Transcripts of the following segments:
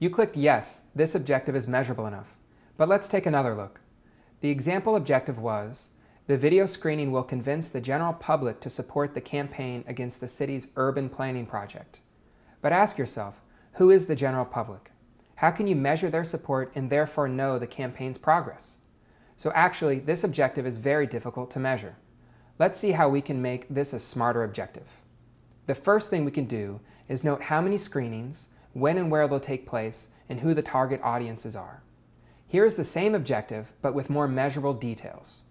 You clicked yes, this objective is measurable enough. But let's take another look. The example objective was, the video screening will convince the general public to support the campaign against the city's urban planning project. But ask yourself, who is the general public? How can you measure their support and therefore know the campaign's progress? So actually, this objective is very difficult to measure. Let's see how we can make this a smarter objective. The first thing we can do is note how many screenings, when and where they'll take place, and who the target audiences are. Here is the same objective, but with more measurable details.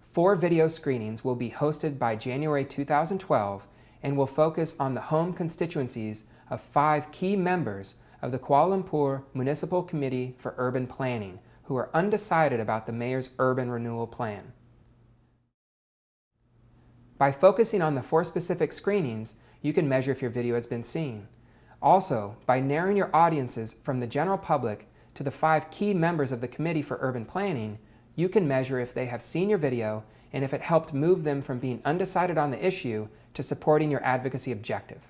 Four video screenings will be hosted by January 2012 and will focus on the home constituencies of five key members of the Kuala Lumpur Municipal Committee for Urban Planning who are undecided about the mayor's urban renewal plan. By focusing on the four specific screenings, you can measure if your video has been seen. Also, by narrowing your audiences from the general public to the five key members of the Committee for Urban Planning, you can measure if they have seen your video and if it helped move them from being undecided on the issue to supporting your advocacy objective.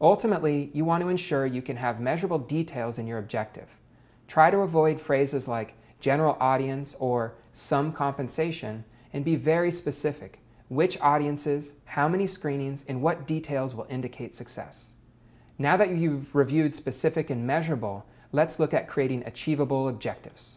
Ultimately, you want to ensure you can have measurable details in your objective. Try to avoid phrases like general audience or some compensation and be very specific. Which audiences, how many screenings, and what details will indicate success. Now that you've reviewed specific and measurable, let's look at creating achievable objectives.